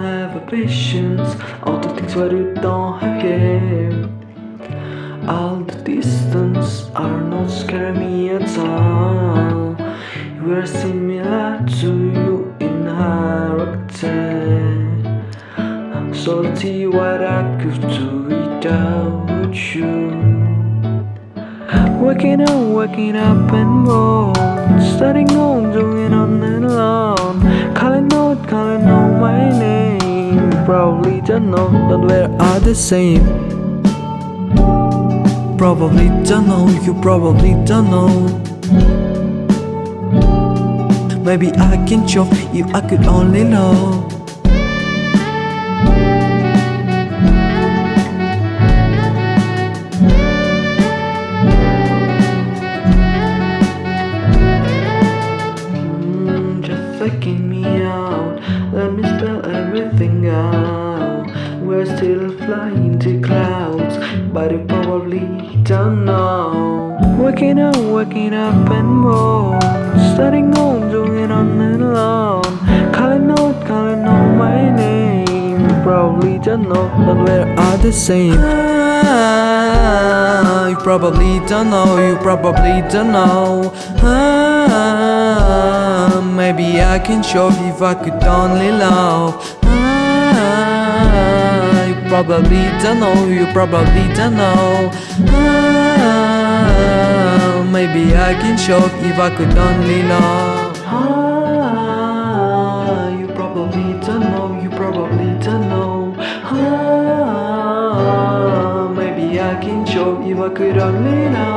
Have a patience, all the things what you don't have. All the distance are not scaring me at all. You are similar to you in character. I'm salty what I could do without you. Waking up, waking up and more. Starting on, doing on. Probably don't know that we are the same. Probably don't know, you probably don't know. Maybe I can show if I could only know. We're still flying to clouds, but you probably don't know. Waking up, waking up and more. Starting on, doing on and on. Calling out, calling out my name. Probably don't know that we're all the same. Ah, you probably don't know, you probably don't know. Ah, maybe I can show if I could only love. Probably don't know, you probably don't know. Ah, maybe I can show if I could only love. Ah, you probably don't know, you probably don't know. Ah, maybe I can show if I could only know.